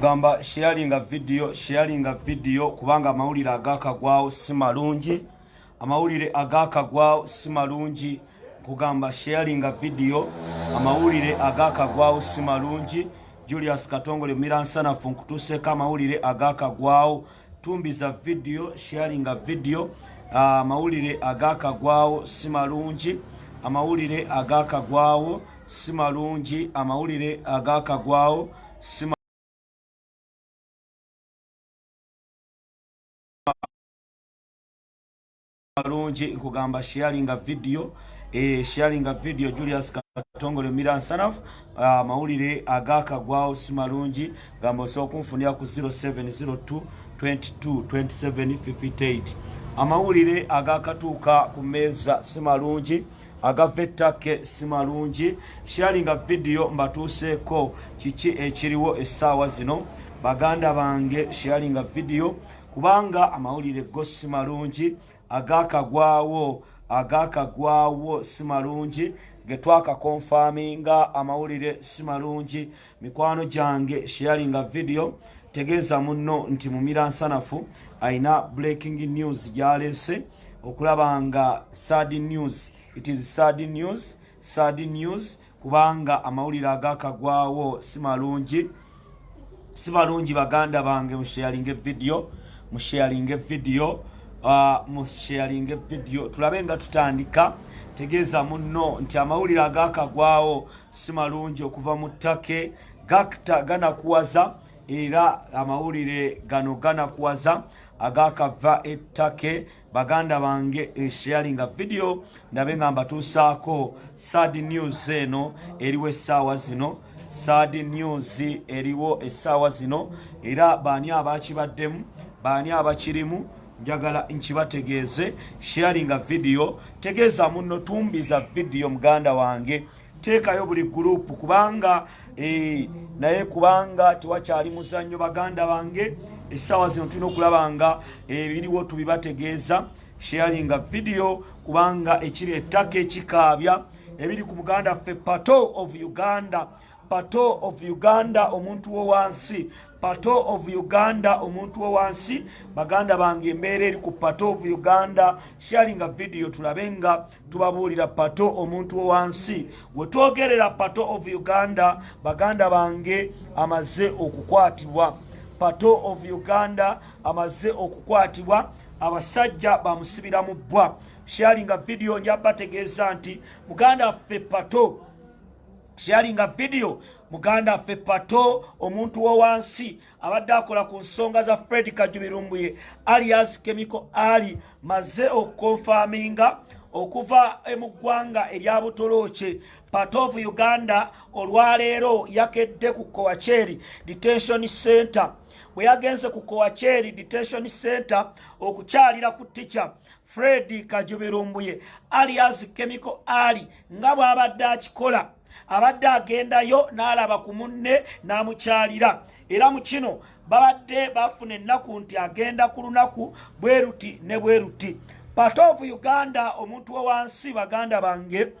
kugamba sharinga video sharinga video kubanga amawulire agakagwawo si malungi. Amawulire agakagwawo si malungi. Kugamba sharinga video amawulire agakagwawo si malungi. Julius katongole miransanafu nkutuseeko amawulire agakagwawo tumbiza video sharinga video amawulire uh, agakagwawo si malungi. Amawulire agakagwawo si malungi. Amawulire agakagwawo si malungi nkugamba sharinga video e, sharinga video julius katongole miransanafu uh, amawulire agakagwawo si malungi gamba osobola okunfunira ku 0702 22 27 58 amawulire agakatuuka ku meeza si malungi agava ettake si malungi sharinga vidiyo mbatuuseeko kiki ekiriwo essaawa zino? Baganda bange sharinga vidiyo kubanga amawulire go si malungi agakagwawo agakagwawo si malungi getwakakonfaminga amawulire si malungi mikwano gyange sharinga vidiyo tegeeza muno nti mumira nsanafu ayina breaking news gyalese okulaba nga sad news it is sad news sad news kubanga amawulire agakagwawo si malungi si malungi baganda bange musharinga evidiyo musharinga evidiyo musharinga evidiyo tulabe nga tutandika. Tegeeza muno nti amawulire agakagwawo si malungi okuva mu ttake. Gakta ganakuwaza era amawulire gano ganakuwaza agakava ettake. Baganda bange esharinga vidiyo ndabe nga mbatuusaako sad news eno eriwo essaawa zino. Sad news eriwo essaawa zino. Era baani abakibaddemu? Baani abakirimu njagala nkibategeeze sharinga vidiyo tegeeza muno tumbiza vidiyo muganda wange. Teekayo buli gurupu kubanga e, naye kubanga tewakyali muzannyo baganda bange. Essaawa zino tulina okulaba nga ebiriwo tubibategeeza. Sharinga vidiyo kubanga ekiri ettaka ekikaabya ebiri ku muganda ffe pato of uganda pato of uganda omuntu wo wansi. Pato of uganda omuntu wo wansi. Baganda bange embeera eri ku pato of uganda. Sharinga vidiyo tulabe nga tubabuulira pato omuntu wo wansi. We twogerera pato of uganda baganda bange amaze okukwatibwa. Pato of uganda amaze okukwatibwa. Abasajja bamusibira mu bbwa. Sharinga vidiyo njabategeeza nti muganda waffe pato sharinga vidiyo muganda waffe pato omuntu wo wansi abadde akola ku nsonga za fred kajubirumbuye alias chemical ali maze okukonfaminga okuva mu ggwanga erya butolooke patovu uganda olwaleero yakedde ku kowacheri detention center bwe yagenze ku kowacheri detention center okukyalira ku tica fred kajubirumbuye alias chemical ali nga bw'abadde akikola abadde agendayo n'alaba ku munne n'amukyalira. Era mu kino babadde bafuna ennaku nti agenda ku lunaku bwe ruti ne bwe ruti patovu uganda omuntu wo wansi baganda bange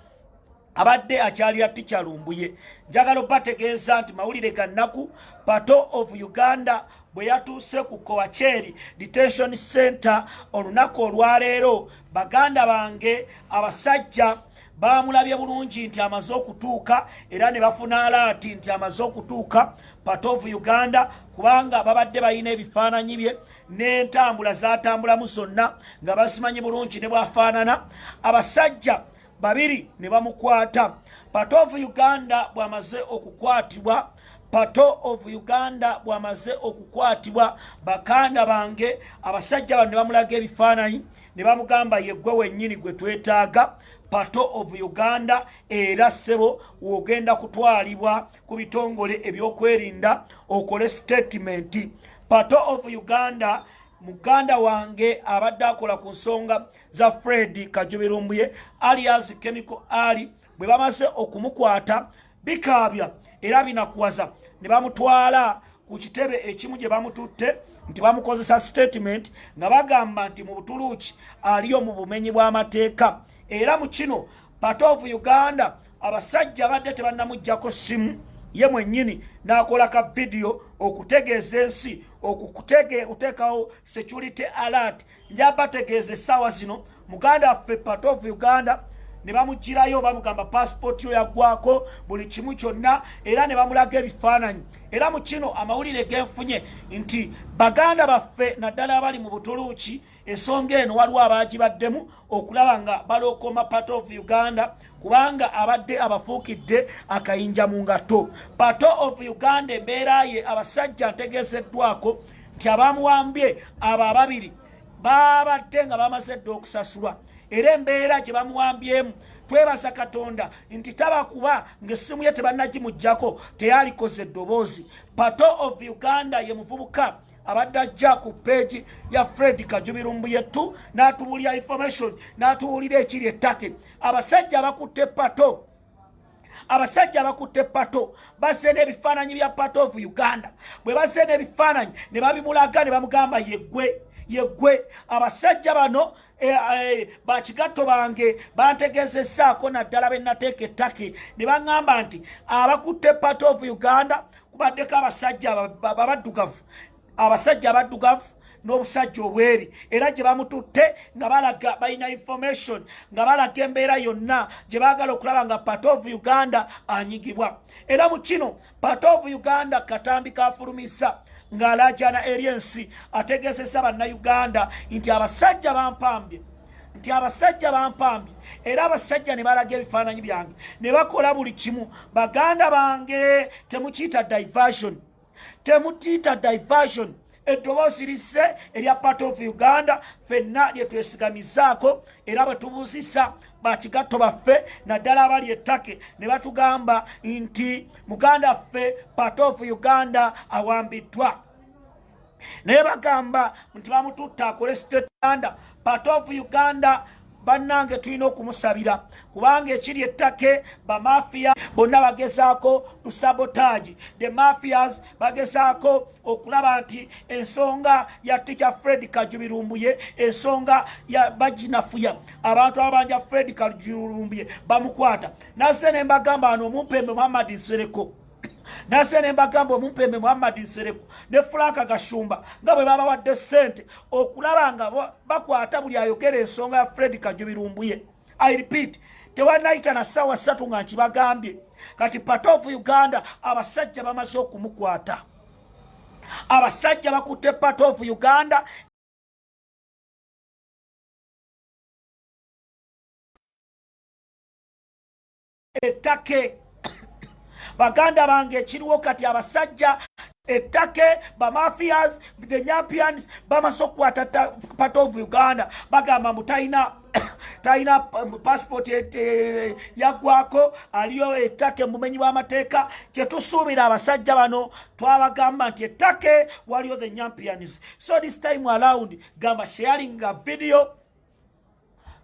abadde akyalira tikyalumbuye. Njagala obategeeza nti mawulire ga nnaku pato of uganda bwe yatuuse ku kowacheri detention center olunaku olwaleero baganda bange abasajja bamulabye bulungi nti amaze okutuuka era ne bafuna alaati nti amaze okutuuka patovu uganda kubanga babadde balina ebifaananyi bye n'entambula zatambulamu zonna nga basimanyi bulungi ne bwafaanana. Abasajja babiri ne bamukwata. Patovu uganda bw'amaze okukwatibwa pato of uganda bw'amaze okukwatibwa bakanda bange abasajja bano ne bamulaga ebifaananyi ne bamugamba yeggwe wennyini gwe twetaaga pato of uganda era ssebo wogenda kutwalibwa ku bitongole ebyokwerinda okole statementi pato of uganda muganda wange abadde akola ku nsonga za fred kajubirumbuye alias chemical ali bwe bamaze okumukwata bikaabya era binakuwaza. Ne bamutwala ku kitebe ekimu gye bamututte nti bamukozesa statement nga bagamba nti mu butuluuki aliyo mu bumenyi bw'amateeka era mu kino pato of uganda abasajja badde tebannamugjako simu ye mwennyini n'akola ka vidiyo okutegeeza ensi okuteekawo security alert. Njabategeeza essaawa zino. Muganda waffe part of uganda ne bamugirayo bamugamba pasipooti yo yaggwako buli kimu kyonna era ne bamulaga ebifaananyi. Era mu kino amawulire genfunye nti baganda baffe naddala abali mu butuluuki ensonga eno waliwo abaagibaddemu okulaba nga balookoma part of uganda kubanga abadde abafuukidde akayinja mu ngato part of uganda embeera ye abasajja ntegeezeddwako nti abamuwambye abo ababiri babadde nga bamaze dde okusasulwa. Era embeera gye bamuwambyemu twebaza katonda nti tabakuba ngaessimu ye tebannagimugjako teyalikoze eddoboozi. Pato of uganda ye muvubuka abadde ajja ku peegi ya fred kajubirumbu yettu n'atubuulira information n'atubuulira ekiri ettake. Abasajja abakutte pato. Abasajja abakutte pato. Bazze n'ebifaananyi bya pato of uganda. Bwe bazze n'ebifaananyi ne babimulaga ne bamugamba yeggwe yeggwe. Abasajja bano e, e, bakigatto bange bantegezesaako naddala benateeka ettake. Ne baŋŋamba nti abakutte part of uganda kubaddeko abasajja babaddugavu abasajja abaddugavu n'obusajja obweri era gye bamututte nga balaga balina information nga balaga embeera yonna gye baagala okulaba nga part of uganda anyigibwa. Era mu kino part of uganda katambi kafulumisa ng'alaajana eri ensi ategeezesa bannayuganda nti abasajja bampambye nti abasajja bampambye era abasajja ne balaga ebifaananyi byange ne bakola buli kimu. Baganda bange temukiyita diversion temutiita diversion. Eddoboozi lisse erya part of uganda. Fenna lye twesigamizaako era bwe tubuuzisa bakigatto baffe naddala abali ettake ne batugamba nti muganda ffe part of uganda awambiddwa. Naye bagamba nti bamututta akole stetanda part of uganda bannange tulina okumusabira. Kubanga ekiri ettake bamafiya bonna bagezaako tusabotaagi the mafias bagezaako okulaba nti ensonga ya tica fred kajubirumbuye ensonga ya baginafuya. Abantu ababanja fred kajubirumbuye bamukwata. Naze ne mbagamba ano omumpembe muhammadi nsereko nase ne mbagamba omumpembe muhammadi nsereku ne franka gashumba nga bwe babawadde sente okulaba nga bakwata buli ayogera ensonga ya fred kajubirumbuye. I repeat tewanayita na ssaawa ssatu nga nkibagambye. Kati patofu uganda abasajja bamaze okumukwata. Abasajja bakutte patofu uganda. Ettake baganda bange ekiriwo kati abasajja ettake bamafias the nyampians bamaze okukwata part of uganda. Bagamba mbu talina talina passport yaggwako aliyo ettake mumenyi bw'amateeka kyetusuubira abasajja bano twabagamba nti ettake waliyo the nyampians so this time around gamba sharinga video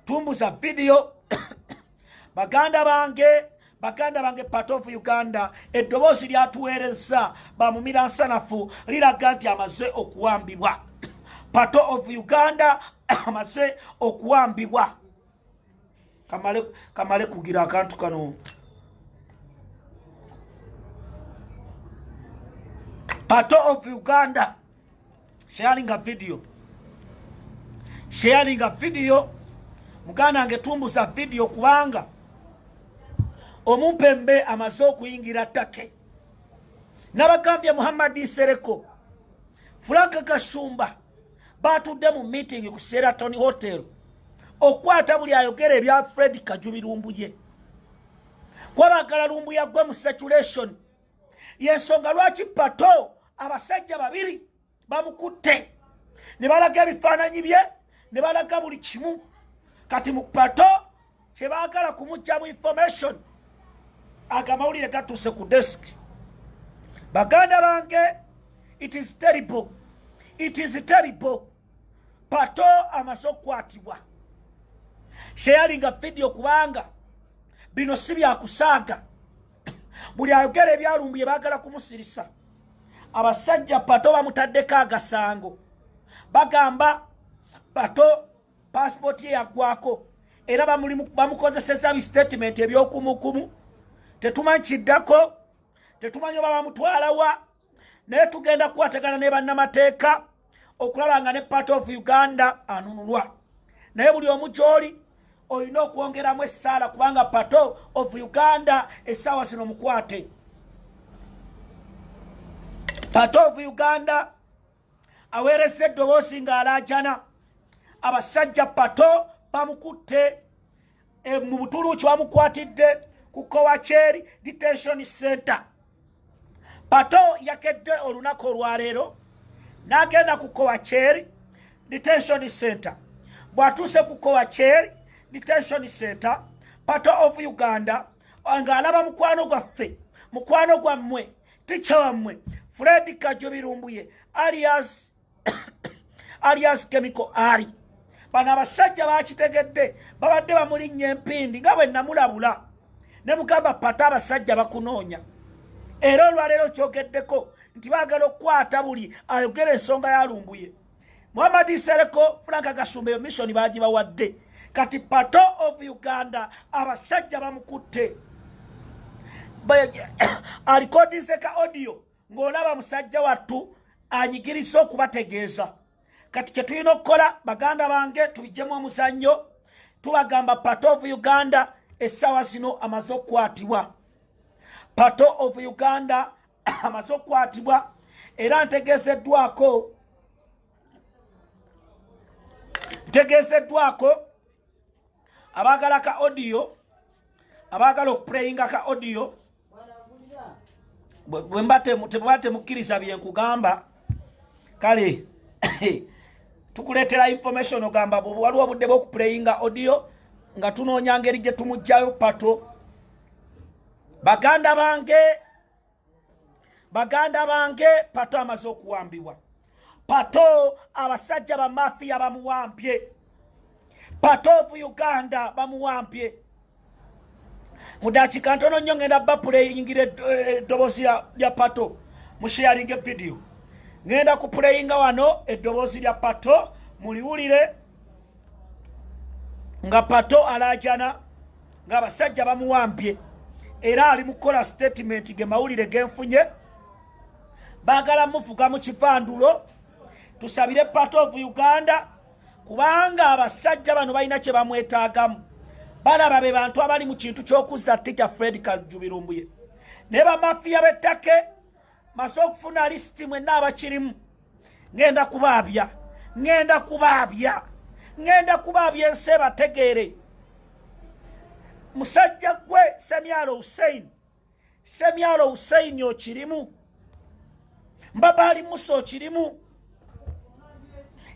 tumbuza video. Baganda bange baganda bange part of uganda eddoboozi lyatuweereza bamumira nsanafu liraga nti amaze okuwambibwa. Part of uganda amaze okuwambibwa. Kamale, kugira akantu kano. Part of uganda sharing a video. Sharing a video. Muganda wange tumbuza video kubanga omumpembe amaze okuyingira ttake. Nabagambye muhammadi sereko franka gashumba batudde mu meeting ku sheraton hotel okukwata buli ayogera ebya fred kajubi lumbuye kwabagala lumbuya gwe mu saturation yensonga lwaki pato? Abasajja babiri bamukutte. Ne balaga ebifaananyi bye ne balaga buli kimu. Kati mu pato kyebaagala kumugjamu information agamawulire gatuuse ku desk. Baganda bange it is terrible. It is terrible. Pato amaze okukwatibwa sheyalinga vidiyo kubanga bino si byakusaaga buli ayogera ebyalumbuye baagala kumusirisa abasajja pato bamutaddeko agasango. Bagamba pato pasipooti ye yaggwako. Era bamukozeseza bistatement ebyokumukumu tetumanyi kiddako tetumanyi oba bamutwalawa naye tugenda kuwategana ne bannamateeka okulaba nga ne part of uganda anunulwa. Naye buli omu gy'oli olina okwongeramu essaala kubanga pato of uganda essaawa zino mukwate. Pato of uganda aweeresa eddoboozi ng'alaajana abasajja pato bamukutte e, mu butuluuki bamukwatidde ku kowacheri detention center pato yakedde olunaku olwaleero n'agenda ku kowacheri detention center bw'atuuse ku kowacheri detention center pato of uganda ng'alaba mukwano gwaffe mukwano gwammwe tica wammwe fred kajo birumbuye alias alias chemical ali. Bano abasajja bakitegedde babadde bamulinnya empindi nga bwe namulabula ne mugamba pata abasajja bakunoonya. Era olwaleero kyogeddeko nti baagala okukwata buli ayogera ensonga yalumbuye. Muhammadi sereko franka gasumba eyo missioni bagibawadde kati pato of uganda abasajja bamukutte. Alikodinze ka audio ng'olaba musajja wattu anyigirisa okubategeeza. Kati kyetulina okukola baganda bange tubijjemu omuzannyo tubagamba pato of uganda essaawa zino amaze okukwatibwa. Pato of uganda amaze okukwatibwa era ntegeezeddwako ntegeezeddwako abaagala ka audio abaagala okupureyinga ka audio. Bwemba temukkiriza byenkugamba kale tukuleetera information ogamba waliwo obudde bwokupureyinga audio nga tunoonya ngeri gye tumugjayo pato. Baganda bange baganda bange pato amaze okuwambibwa. Pato abasajja bamafiya bamuwambye. Pato of uganda bamuwambye. Mudakika ntono nnyo ngenda bapuleyingira eddoboozi lya pato musheyaringa evidiyo ngenda kupuleyinga wano eddoboozi lya pato muliwulire nga pato alajana ng'abasajja bamuwambye. Era ali mukukola statement ge mawulire genfunye baagala muvuga mu kivandulo tusabire pato of uganda kubanga abasajja bano balina kye bamwetaagamu. Balaba be bantu abali mu kintu ky'okuzza tija fred kajubirumbuye naye bamafiya b'ettake maze okufuna lisiti mwenna abakirimu. Ŋŋenda kubaabya ŋŋenda kubaabya ŋŋenda kubaabya ensi ebategeere musajja gwe semyalo husein semyalo huseini okirimu. Mbabaali musa okirimu.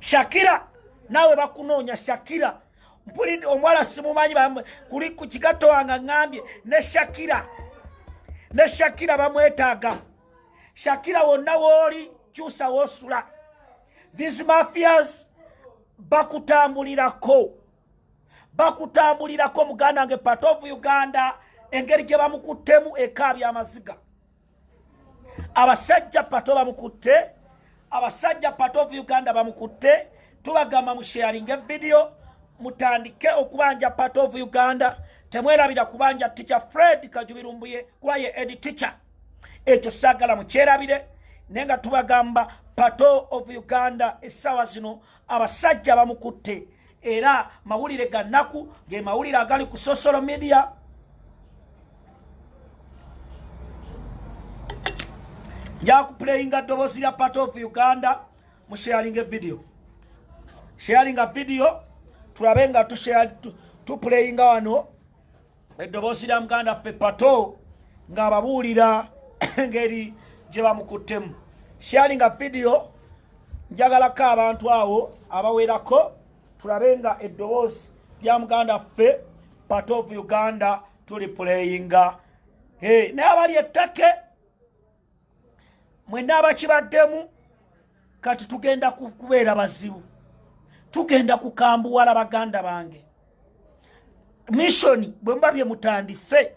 Shakira naawe bakunoonya shakira. Mpulidde omuwala simumanyi kuli ku kigatto wange ŋŋambye ne shakira. Ne shakira bamwetaaga. Shakira wonna wooli kyusa woosula these mafias bakutambulirako. Bakutambulirako muganda wange part of uganda engeri gye bamukuttemu ekaabya amaziga abasajja pato bamukutte abasajja part of uganda bamukutte. Tubagamba musheyaringa evidiyo mutandike okubanja part of uganda. Temwerabira kubanja ticha fred kajubirumbuye kuba ye edi ticha ekyo saagala mukyerabire naye nga tubagamba pato of uganda essaawa zino abasajja bamukutte. Era mawulire ga nnaku ge mawulire agali ku social media. Njakupuleyinga ddoboozi lya pato of uganda musheyalinga evidiyo sheyalinga vidiyo tulabe nga tupuleyinga wano eddoboozi lya muganda ffe pato ng'ababuulira engeri gye bamukuttemu sharinga vidiyo njagalako abantu awo abawerako. Tulabe nga eddoboozi lya muganda ffe part of uganda tuli puleyinga hey, naye abali ettake mwenna abakibaddemu kati tugenda kubeera bazibu. Tugenda kukambuwala baganda bange. Missioni bwe muba bye mutandise